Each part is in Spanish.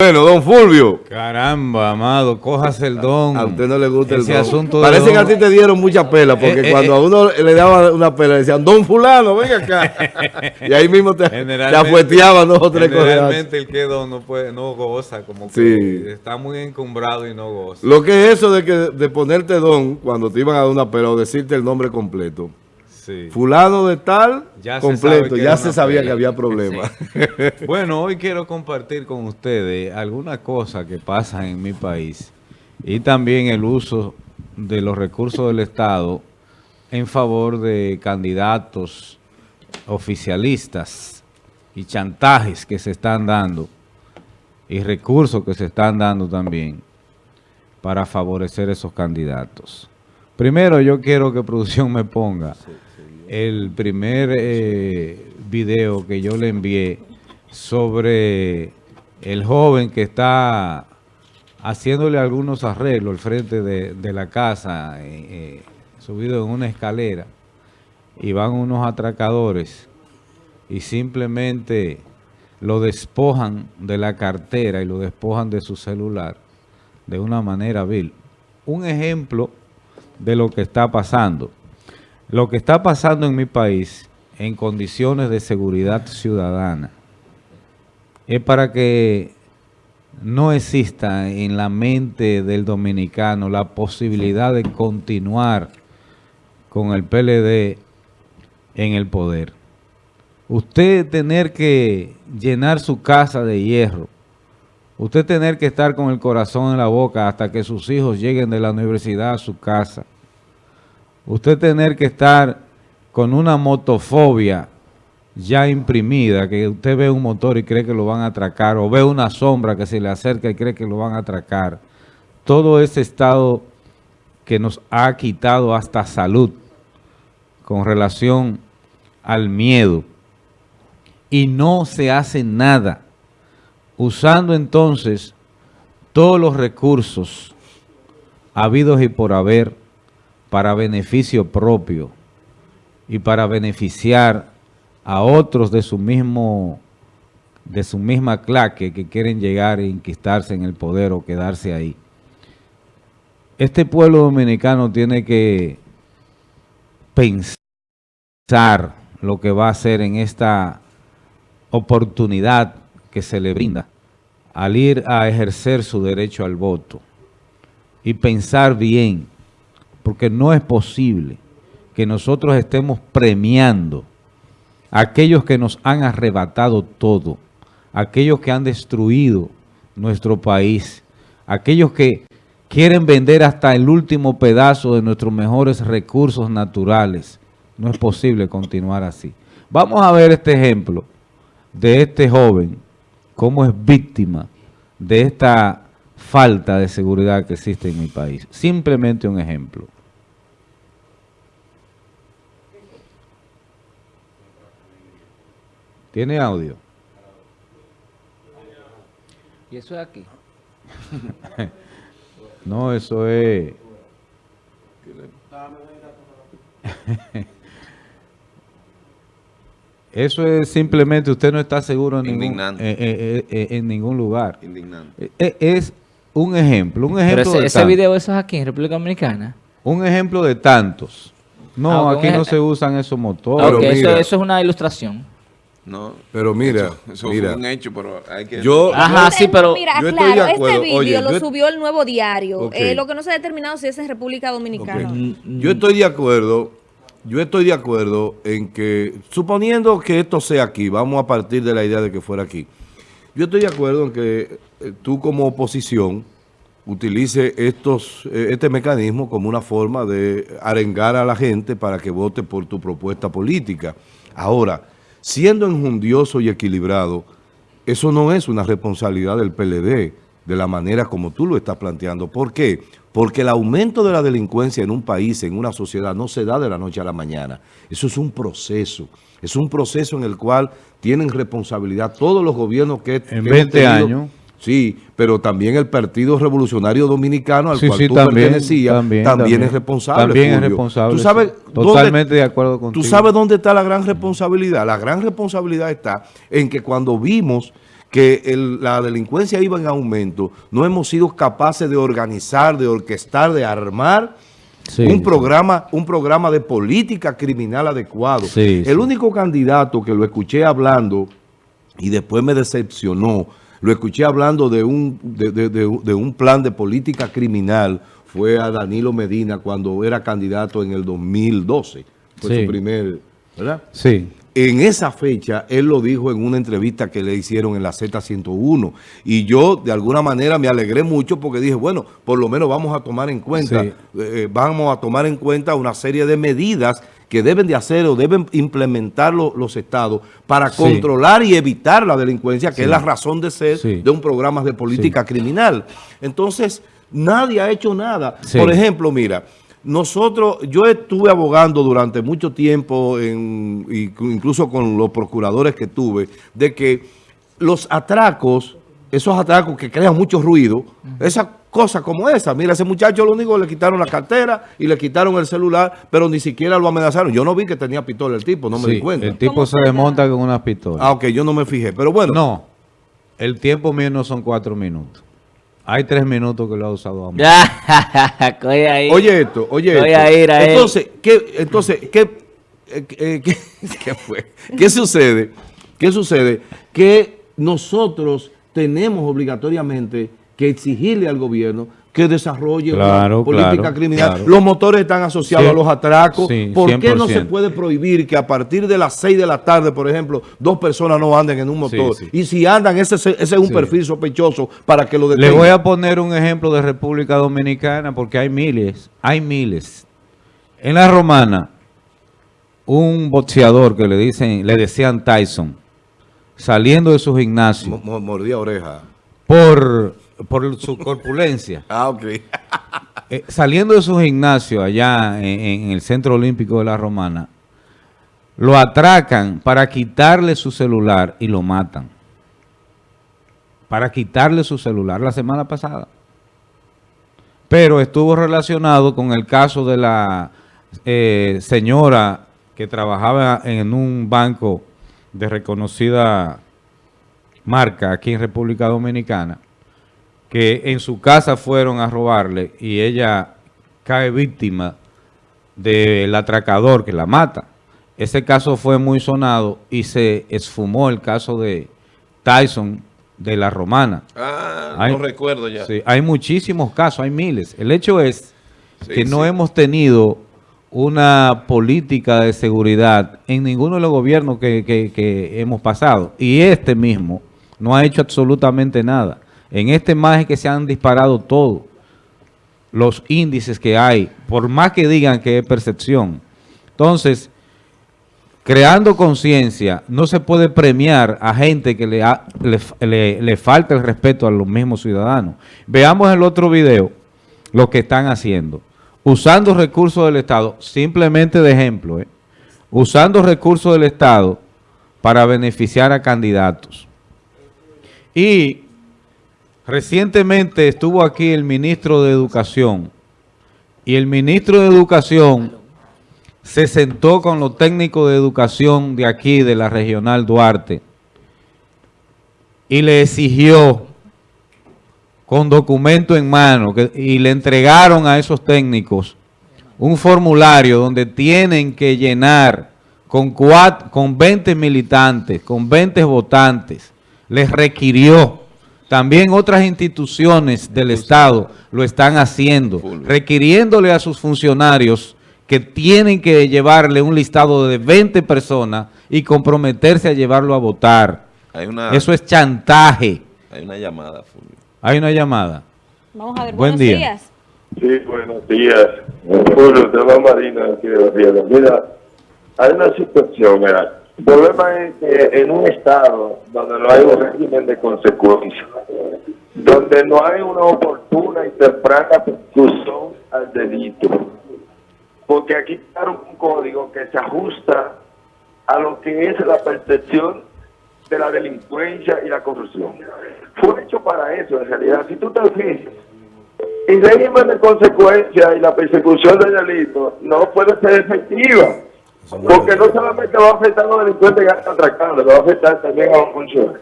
Bueno, don Fulvio. Caramba, amado, cojas el don. A usted no le gusta Ese el don. asunto Parece don. que a ti te dieron mucha pela, porque Eh, eh, cuando a uno le daban una pela, decían, don fulano, venga acá. y ahí mismo te, te afueteaban dos o tres cosas. Generalmente el que don no puede, no goza, como que Sí. está muy encumbrado y no goza. Lo que es eso de que de ponerte don cuando te iban a dar una pela o decirte el nombre completo. Sí. Fulano de tal, Ya completo, ya se sabía que había problemas. Bueno, hoy quiero compartir con ustedes algunas cosas que pasan en mi país y también el uso de los recursos del Estado en favor de candidatos oficialistas y chantajes que se están dando y recursos que se están dando también para favorecer esos candidatos. Primero yo quiero que producción me ponga el primer eh, video que yo le envié sobre el joven que está haciéndole algunos arreglos al frente de, la casa, eh, eh, subido en una escalera, y van unos atracadores y simplemente lo despojan de la cartera y lo despojan de su celular de una manera vil. Un ejemplo de lo que está pasando. Lo que está pasando en mi país en condiciones de seguridad ciudadana es para que no exista en la mente del dominicano la posibilidad de continuar con el PLD en el poder. Usted tener que llenar su casa de hierro, usted tener que estar con el corazón en la boca hasta que sus hijos lleguen de la universidad a su casa, usted tener que estar con una motofobia ya imprimida, que usted ve un motor y cree que lo van a atracar, o ve una sombra que se le acerca y cree que lo van a atracar. Todo ese estado que nos ha quitado hasta salud con relación al miedo. Y no se hace nada. Usando entonces todos los recursos habidos y por haber para beneficio propio y para beneficiar a otros de su mismo de su misma claque que quieren llegar e inquistarse en el poder o quedarse ahí. Este pueblo dominicano tiene que pensar lo que va a hacer en esta oportunidad que se le brinda al ir a ejercer su derecho al voto y pensar bien, porque no es posible que nosotros estemos premiando a aquellos que nos han arrebatado todo, aquellos que han destruido nuestro país, aquellos que quieren vender hasta el último pedazo de nuestros mejores recursos naturales. No es posible continuar así. Vamos a ver este ejemplo de este joven, cómo es víctima de esta falta de seguridad que existe en mi país. Simplemente un ejemplo. ¿Tiene audio? Y eso es aquí. No, eso es... Eso es simplemente usted no está seguro en, ningún, Indignante. eh, eh, eh, en ningún lugar. Indignante. Eh, eh, Es un ejemplo, un Pero ejemplo ese, de ese tantos. video eso es aquí en República Dominicana. Un ejemplo de tantos. No, Ah, aquí no se usan esos motores. Pero Ok, eso, mira. eso es una ilustración. No, Pero mira, eso, eso mira. fue un hecho, pero hay que... Yo, Ajá, sí, pero Mira, yo estoy claro, de acuerdo. este vídeo Oye, lo yo- subió el nuevo diario. Eh, lo que no se ha determinado si es en República Dominicana. Ok. o no. Yo estoy de acuerdo, yo estoy de acuerdo en que, suponiendo que esto sea aquí, vamos a partir de la idea de que fuera aquí. Yo estoy de acuerdo en que eh, tú como oposición utilice estos, eh, este mecanismo como una forma de arengar a la gente para que vote por tu propuesta política. Ahora, siendo enjundioso y equilibrado, eso no es una responsabilidad del PLD, de la manera como tú lo estás planteando. ¿Por qué? Porque el aumento de la delincuencia en un país, en una sociedad, no se da de la noche a la mañana. Eso es un proceso. Es un proceso en el cual tienen responsabilidad todos los gobiernos que... que En hemos 20 tenido. años. Sí, pero también el Partido Revolucionario Dominicano al Sí, cual sí, tú también, pertenecías, también, es responsable. También es responsable, ¿Tú sabes sí. dónde- Totalmente de acuerdo contigo. ¿Tú sabes dónde está la gran responsabilidad? La gran responsabilidad está en que cuando vimos que el- la delincuencia iba en aumento, no hemos sido capaces de organizar, de orquestar, de armar Sí, un programa, un programa de política criminal adecuado. Sí, el sí. único candidato que lo escuché hablando y después me decepcionó, lo escuché hablando de un, de, de- de- de un plan de política criminal, fue a Danilo Medina cuando era candidato en el 2012. Fue Sí. su primer, ¿verdad? Sí. En esa fecha, él lo dijo en una entrevista que le hicieron en la Z101. Y yo, de alguna manera, me alegré mucho porque dije, bueno, por lo menos vamos a tomar en cuenta, Sí. eh, vamos a tomar en cuenta una serie de medidas que deben de hacer o deben implementar lo- los estados para Sí. controlar y evitar la delincuencia, que Sí. es la razón de ser Sí. de un programa de política criminal. Entonces, nadie ha hecho nada. Por ejemplo, mira, nosotros, yo estuve abogando durante mucho tiempo, en, incluso con los procuradores que tuve, de que los atracos, esos atracos que crean mucho ruido, esas cosas como esa, mira, ese muchacho lo único le quitaron la cartera y le quitaron el celular, pero ni siquiera lo amenazaron. Yo no vi que tenía pistola el tipo, no me Sí, di cuenta. El tipo ¿Cómo se desmonta con una pistola. Ah, ok, yo no me fijé, pero bueno. No, el tiempo mío no son cuatro minutos. Hay tres minutos que lo ha usado a. Oye esto, oye Voy esto. a ir a él. entonces, ¿qué, entonces, ¿qué, eh, eh, qué, qué fue? ¿Qué sucede? ¿Qué sucede? Que nosotros tenemos obligatoriamente que exigirle al gobierno que desarrolle Claro, una política claro, criminal. claro. Los motores están asociados Sí. a los atracos. Sí, ¿Por qué no se 100%? puede prohibir que a partir de las 6 de la tarde, por ejemplo, dos personas no anden en un motor? Sí. Y si andan, ese, ese es un perfil sospechoso para que lo Le detengan. voy a poner un ejemplo de República Dominicana porque hay miles, hay miles. En la romana, un boxeador que le dicen, le decían Tyson, saliendo de su gimnasio Mo- mo- Mordía oreja. por, por su corpulencia, Ah, ok. eh, saliendo de su gimnasio allá en, en el Centro Olímpico de la Romana, lo atracan para quitarle su celular y lo matan. Para quitarle su celular la semana pasada. Pero estuvo relacionado con el caso de la eh, señora que trabajaba en un banco de reconocida marca aquí en República Dominicana, que en su casa fueron a robarle y ella cae víctima del atracador que la mata. Ese caso fue muy sonado y se esfumó el caso de Tyson de la Romana. Ah, Hay- no recuerdo ya. Sí, hay muchísimos casos, hay miles. El hecho es Sí, que no hemos tenido una política de seguridad en ninguno de los gobiernos que, que- que hemos pasado. Y este mismo no ha hecho absolutamente nada. En este más es que se han disparado todos los índices que hay, por más que digan que es percepción. Entonces, creando conciencia, no se puede premiar a gente que le, le, le- le falta el respeto a los mismos ciudadanos. Veamos el otro video lo que están haciendo. Usando recursos del Estado, simplemente de ejemplo, ¿eh? usando recursos del Estado para beneficiar a candidatos. Y recientemente estuvo aquí el ministro de Educación y el ministro de Educación se sentó con los técnicos de educación de aquí, de la regional Duarte, y le exigió con documento en mano y le entregaron a esos técnicos un formulario donde tienen que llenar con, cuat- con 20 militantes, con 20 votantes. Les requirió. También otras instituciones del Estado lo están haciendo, Fulvio. requiriéndole a sus funcionarios que tienen que llevarle un listado de 20 personas y comprometerse a llevarlo a votar. Hay una, Eso es chantaje. hay una llamada, Fulvio. Hay una llamada. Vamos a ver, Buen buenos día. días. Sí, buenos días. Julio, te va Marina aquí de. Mira, hay una situación, mira. El problema es que en un estado donde no hay un régimen de consecuencia, donde no hay una oportuna y temprana persecución al delito, porque aquí crearon un código que se ajusta a lo que es la percepción de la delincuencia y la corrupción. Fue hecho para eso, en realidad. Si tú te fijas, el régimen de consecuencia y la persecución del delito no puede ser efectiva. Porque no solamente va a afectar a los delincuentes que están atracando, le va a afectar también a los funcionarios.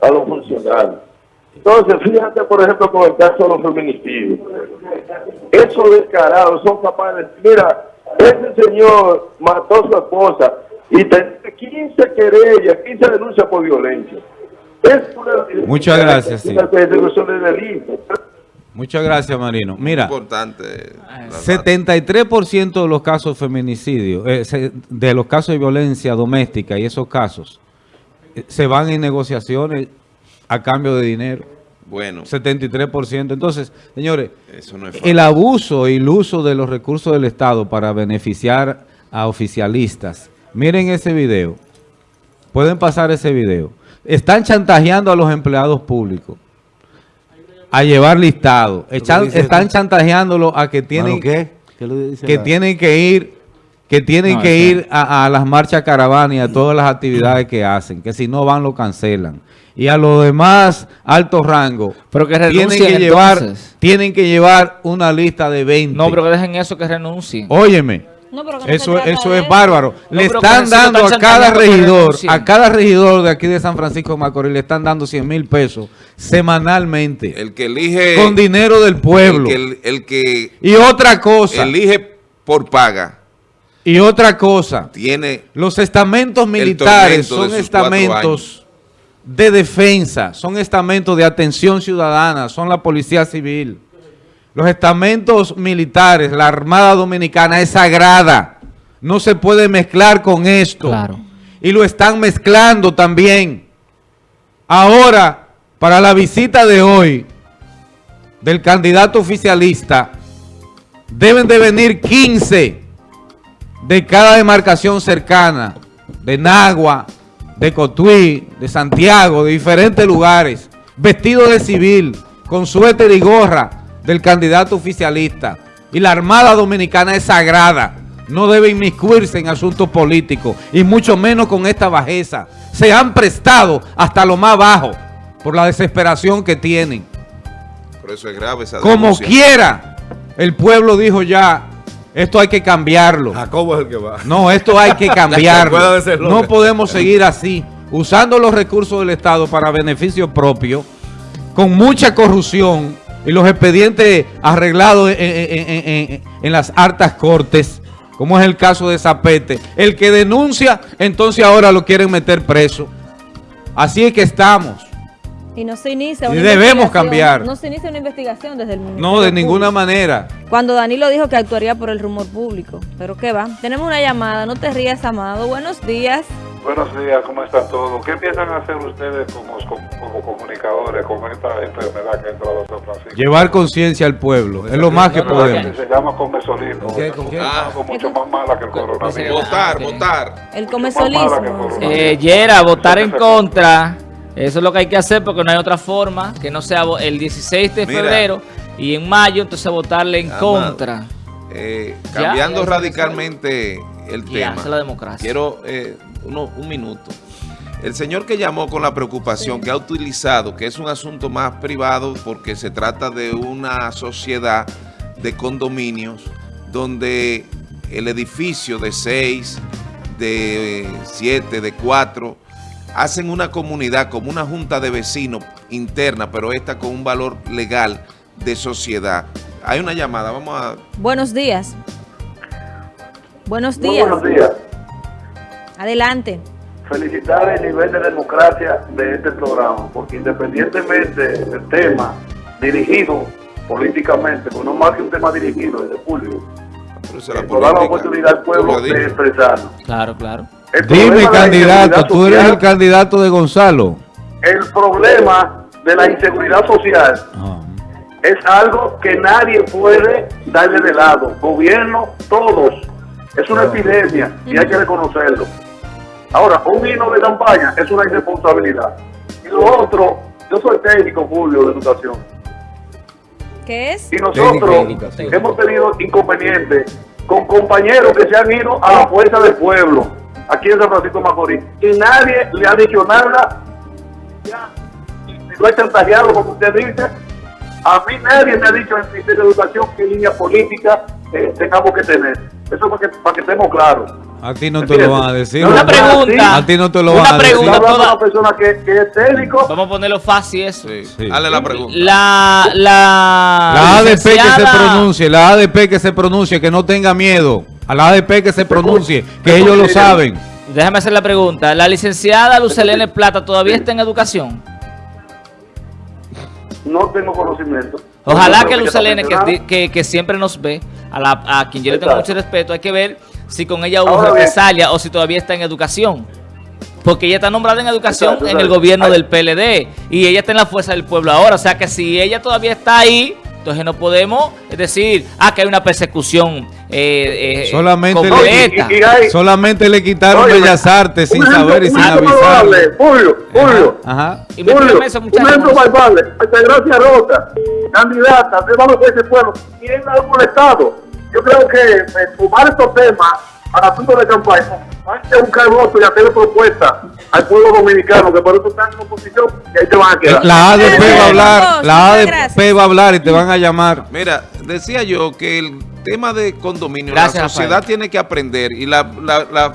a los funcionarios. Entonces, fíjate, por ejemplo, con el caso de los feminicidios. Esos descarados son capaces, mira, ese señor mató a su esposa y tenía 15 querellas, 15 denuncias por violencia. Es una, Muchas gracias, sí. Una persecución de delito. Muchas gracias, Marino. Mira, Importante. la- 73% de los casos de feminicidio, eh, de los casos de violencia doméstica y esos casos, eh, se van en negociaciones a cambio de dinero. Bueno, 73%. Entonces, señores, eso no es el abuso y el uso de los recursos del Estado para beneficiar a oficialistas. Miren ese video. Pueden pasar ese video. Están chantajeando a los empleados públicos a llevar listado. Echan- están esto? chantajeándolos a que tienen ¿Qué? ¿Qué lo dice que la- tienen que ir que tienen No, que ir a, a las marchas caravanas y a todas las actividades que hacen, que si no van lo cancelan. Y a los demás altos rangos Pero que tienen que llevar entonces. tienen que llevar una lista de 20. No, pero que dejen eso, que renuncien. Óyeme, No, pero que no se eso, eso es bárbaro. le están dando están a cada regidor, a cada regidor de aquí de San Francisco de Macorís, le están dando 100 mil pesos semanalmente El que elige... con dinero del el pueblo. que, el, el que y otra cosa, elige por paga y otra cosa. tiene... Los estamentos militares son estamentos de defensa, son estamentos de atención ciudadana, son la policía civil. Los estamentos militares, la Armada Dominicana es sagrada. No se puede mezclar con esto. Claro. Y lo están mezclando también. Ahora, para la visita de hoy del candidato oficialista, deben de venir 15 de cada demarcación cercana, de Nagua, de Cotuí, de Santiago, de diferentes lugares, vestidos de civil, con suéter y gorra del candidato oficialista. Y la Armada Dominicana es sagrada, no debe inmiscuirse en asuntos políticos, y mucho menos con esta bajeza. Se han prestado hasta lo más bajo por la desesperación que tienen. Por eso es grave esa Como quiera, el pueblo dijo ya, esto hay que cambiarlo. Jacobo es el que va. No, esto hay que cambiarlo. No podemos seguir así, usando los recursos del Estado para beneficio propio, con mucha corrupción y los expedientes arreglados en, en- en- en- en las hartas cortes, como es el caso de Zapete. El que denuncia, entonces ahora lo quieren meter preso. Así es que estamos. Y no se inicia Y una debemos investigación- cambiar. No se inicia una investigación desde el Ministerio No, de ninguna Público. manera. Cuando Danilo dijo que actuaría por el rumor público. Pero qué va. Tenemos una llamada. No te rías, amado. Buenos días. Buenos días, ¿cómo están todos? ¿Qué piensan hacer ustedes como, como, como comunicadores con esta enfermedad que ha entrado a San Francisco? Llevar conciencia al pueblo. Es lo más que podemos. que se llama comesolismo. ¿Con qué, con qué? Algo mucho más mala que el coronavirus. Votar, votar. El comesolismo. Eh, Yera, votar en contra. Eso es lo que hay que hacer porque no hay otra forma que no sea el 16 de Mira. febrero y en mayo entonces votarle en Amado. contra. Eh, Ya, cambiando ya, radicalmente el Y tema. hace la democracia. Quiero eh, uno- un minuto. El señor que llamó con la preocupación que ha utilizado, que es un asunto más privado porque se trata de una sociedad de condominios donde el edificio de seis, de eh, siete, de cuatro, hacen una comunidad como una junta de vecinos interna, pero esta con un valor legal de sociedad. Hay una llamada, vamos a... Buenos días. Buenos Muy días. buenos días. Adelante. Felicitar el nivel de democracia de este programa, porque independientemente del tema dirigido políticamente, pues no más que un tema dirigido desde público, Pero es la por dar la política. oportunidad al pueblo de expresarlo. Claro, claro. El Dime, candidato, tú eres social- el candidato de Gonzalo. El problema de la inseguridad social es algo que nadie puede darle de lado. Gobierno, todos. Es una epidemia y hay que reconocerlo. Ahora, un himno de campaña es una irresponsabilidad. Y lo otro, yo soy técnico público de educación. ¿Qué es? Y nosotros Técnico, hemos tenido inconvenientes con compañeros que se han ido a la fuerza del pueblo, aquí en San Francisco de Macorís. Y nadie le ha dicho nada. Ya, Lo ha chantajeado, como usted dice. A mí nadie me ha dicho en el Ministerio de Educación qué línea política eh, tengamos que tener. Eso para que, para que estemos claros. A ti no te lo van a decir. Una ¿no? pregunta. A ti no te lo Una van a decir. pregunta. Hablando toda- una persona que, que es técnico. Vamos a ponerlo fácil eso. Sí. Sí. Dale la pregunta. La, la, La ADP que se pronuncie, la ADP que se pronuncie, que no tenga miedo. A la ADP que se pronuncie, que ellos lo saben. Déjame hacer la pregunta. ¿La licenciada Lucelene Plata todavía está en educación? No tengo conocimiento. Ojalá Pero que Lucelene, que, que, que siempre nos ve, a, la, a quien yo le tengo mucho respeto, hay que ver si con ella hubo Ahora bien. represalia o si todavía está en educación. Porque ella está nombrada en educación Exacto, en el gobierno Ay. del PLD y ella está en la fuerza del pueblo ahora. O sea que si ella todavía está ahí, entonces no podemos decir, ah, que hay una persecución eh, eh, Solamente le- completa. Y- y hay- Solamente le quitaron Oye, Bellas Artes sin ejemplo- saber y sin avisar. Julio, Julio. Ajá. Y me Julio, eso, un muchachos. ejemplo valable. Altagracia Rosa, candidata, de vamos a ese pueblo, y es algo del Estado. Yo creo que eh, tomar estos temas para asuntos de campaña, hay que buscar votos y hacerle propuestas al pueblo dominicano, que por eso están en oposición, y ahí te van a quedar. La ADP va a hablar, la ADP va a hablar y te van a llamar. Mira, decía yo que el tema de condominio, Gracias, la sociedad Rafael. tiene que aprender y la, la- la-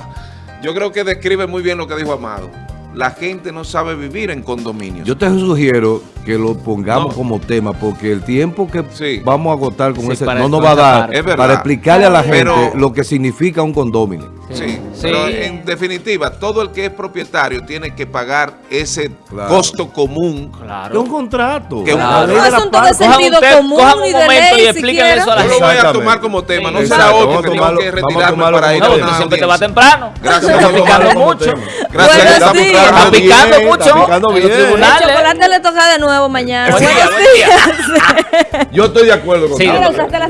yo creo que describe muy bien lo que dijo Amado. La gente no sabe vivir en condominios. Yo te sugiero que lo pongamos No. como tema porque el tiempo que Sí. vamos a agotar con Sí, ese no nos va a dar. Es para explicarle a la gente Pero- lo que significa un condominio. Sí, Sí. pero en definitiva, todo el que es propietario tiene que pagar ese Claro. costo común. Claro. un contrato. Que ley Un de asunto de sentido común cojan un y de momento y ley explíquenle eso a la Yo lo gente. voy a tomar como tema, no será vamos que a tengo tomarlo- que vamos a retirarme tomarlo para ir a una siempre te vas audiencia. temprano. Gracias, Está vamos picando mucho. Gracias, Buenos está días. picando mucho. los bien. El tribunales. chocolate le toca de nuevo mañana. Buen día, Buenos buen día. días. Yo estoy de acuerdo con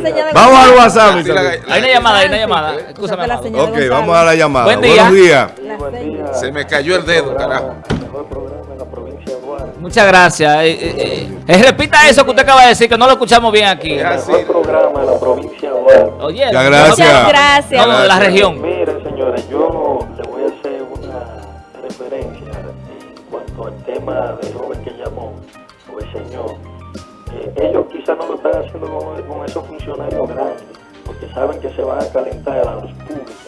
de Vamos al WhatsApp. Hay una llamada, hay una llamada. Escúchame, de Ok, Gonzalo. Vamos a la llamada. Buen día. Buenos días. La señal. Se me cayó el dedo, carajo. Muchas gracias. Eh, eh, eh, repita eso que usted acaba de decir, que no lo escuchamos bien aquí. Así. programa de la provincia de Guadalajara. Oye, Muchas gracias. Muchas gracias. No, de la región. Miren, señores, yo le voy a hacer una referencia en cuanto al tema del joven que llamó, o el señor. Eh, ellos quizás no lo están haciendo con, con esos funcionarios grandes, porque saben que se van a calentar a la luz pública,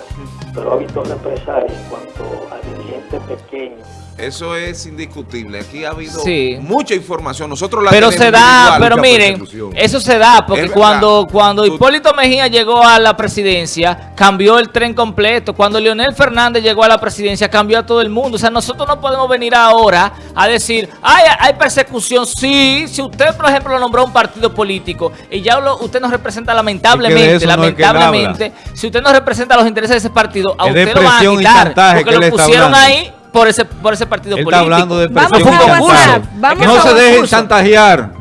ha visto represalias en cuanto a dirigentes pequeños. Eso es indiscutible. Aquí ha habido Sí. mucha información. Nosotros la Pero tenemos se da, pero miren, eso se da porque cuando, cuando Tú- Hipólito Mejía llegó a la presidencia, cambió el tren completo. Cuando Leonel Fernández llegó a la presidencia, cambió a todo el mundo. O sea, nosotros no podemos venir ahora a decir, ay, hay persecución. Sí, si usted, por ejemplo, lo nombró a un partido político y ya lo- usted nos representa lamentablemente, eso no es que él lamentablemente, si usted no representa los intereses de ese partido, a Es usted lo van a quitar. Porque lo pusieron hablando. ahí por ese, por ese partido Él político. está hablando de Vamos a chantaje. vamos No a se dejen chantajear.